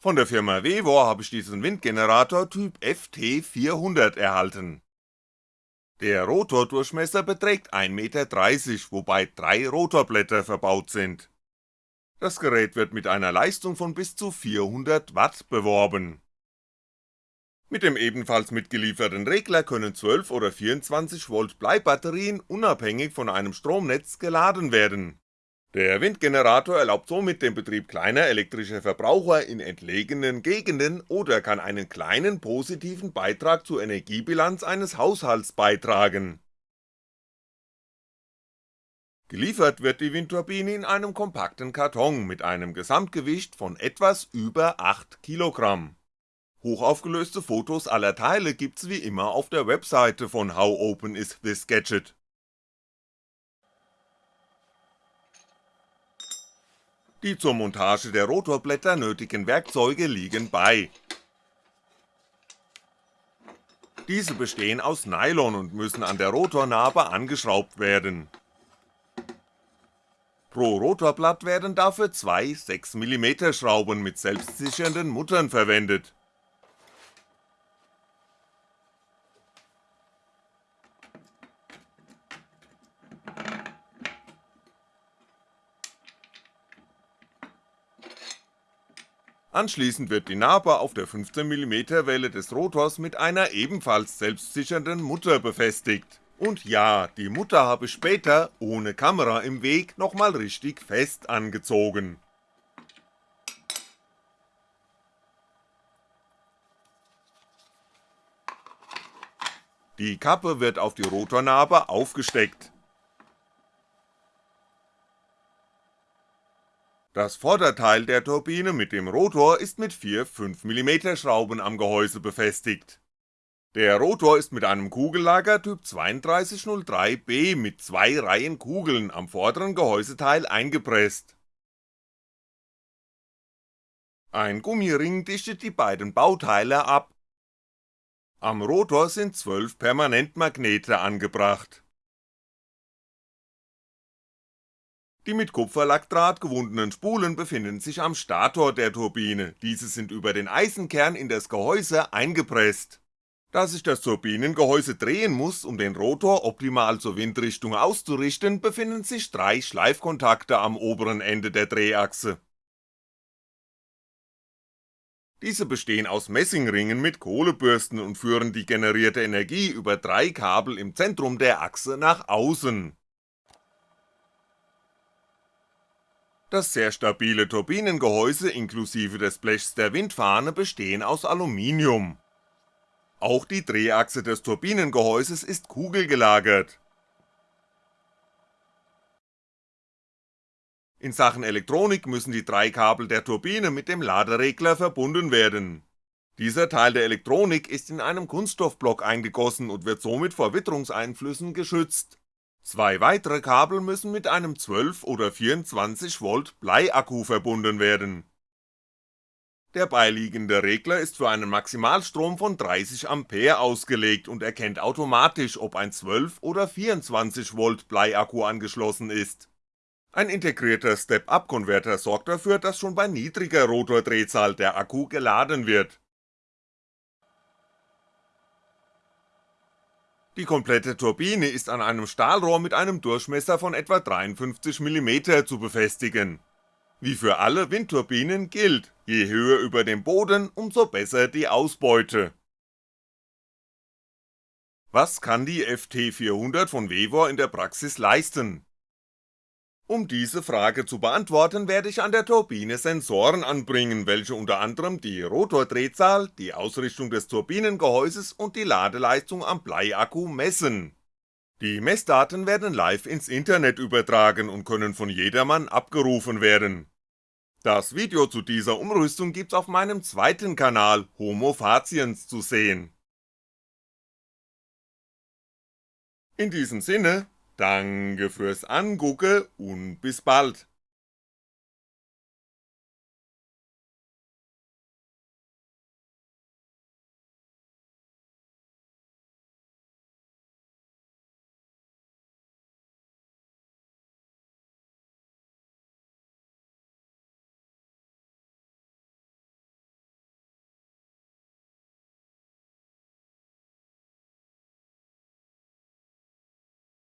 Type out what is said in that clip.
Von der Firma Vevor habe ich diesen Windgenerator Typ FT400 erhalten. Der Rotordurchmesser beträgt 1,30 Meter, wobei drei Rotorblätter verbaut sind. Das Gerät wird mit einer Leistung von bis zu 400 Watt beworben. Mit dem ebenfalls mitgelieferten Regler können 12 oder 24V Bleibatterien unabhängig von einem Stromnetz geladen werden der Windgenerator erlaubt somit den Betrieb kleiner elektrischer Verbraucher in entlegenen Gegenden oder kann einen kleinen positiven Beitrag zur Energiebilanz eines Haushalts beitragen. Geliefert wird die Windturbine in einem kompakten Karton mit einem Gesamtgewicht von etwas über 8 Kilogramm. Hochaufgelöste Fotos aller Teile gibt's wie immer auf der Webseite von How Open Is This Gadget Die zur Montage der Rotorblätter nötigen Werkzeuge liegen bei. Diese bestehen aus Nylon und müssen an der Rotornabe angeschraubt werden. Pro Rotorblatt werden dafür zwei 6mm Schrauben mit selbstsichernden Muttern verwendet Anschließend wird die Nabe auf der 15mm Welle des Rotors mit einer ebenfalls selbstsichernden Mutter befestigt. Und ja, die Mutter habe später, ohne Kamera im Weg, nochmal richtig fest angezogen. Die Kappe wird auf die Rotornabe aufgesteckt Das Vorderteil der Turbine mit dem Rotor ist mit vier 5mm Schrauben am Gehäuse befestigt. Der Rotor ist mit einem Kugellager Typ 3203B mit zwei Reihen Kugeln am vorderen Gehäuseteil eingepresst. Ein Gummiring dichtet die beiden Bauteile ab. Am Rotor sind 12 Permanentmagnete angebracht Die mit Kupferlackdraht gewundenen Spulen befinden sich am Stator der Turbine, diese sind über den Eisenkern in das Gehäuse eingepresst. Da sich das Turbinengehäuse drehen muss, um den Rotor optimal zur Windrichtung auszurichten, befinden sich drei Schleifkontakte am oberen Ende der Drehachse. Diese bestehen aus Messingringen mit Kohlebürsten und führen die generierte Energie über drei Kabel im Zentrum der Achse nach außen Das sehr stabile Turbinengehäuse inklusive des Blechs der Windfahne bestehen aus Aluminium. Auch die Drehachse des Turbinengehäuses ist kugelgelagert. In Sachen Elektronik müssen die drei Kabel der Turbine mit dem Laderegler verbunden werden. Dieser Teil der Elektronik ist in einem Kunststoffblock eingegossen und wird somit vor Witterungseinflüssen geschützt Zwei weitere Kabel müssen mit einem 12 oder 24V Bleiakku verbunden werden. Der beiliegende Regler ist für einen Maximalstrom von 30A ausgelegt und erkennt automatisch, ob ein 12 oder 24V Bleiakku angeschlossen ist. Ein integrierter Step-Up-Konverter sorgt dafür, dass schon bei niedriger Rotordrehzahl der Akku geladen wird Die komplette Turbine ist an einem Stahlrohr mit einem Durchmesser von etwa 53mm zu befestigen. Wie für alle Windturbinen gilt, je höher über dem Boden, umso besser die Ausbeute. Was kann die FT400 von Vevor in der Praxis leisten um diese Frage zu beantworten, werde ich an der Turbine Sensoren anbringen, welche unter anderem die Rotordrehzahl, die Ausrichtung des Turbinengehäuses und die Ladeleistung am Bleiakku messen. Die Messdaten werden live ins Internet übertragen und können von jedermann abgerufen werden. Das Video zu dieser Umrüstung gibt's auf meinem zweiten Kanal Homo Faciens zu sehen. In diesem Sinne, Danke fürs Angucken und bis bald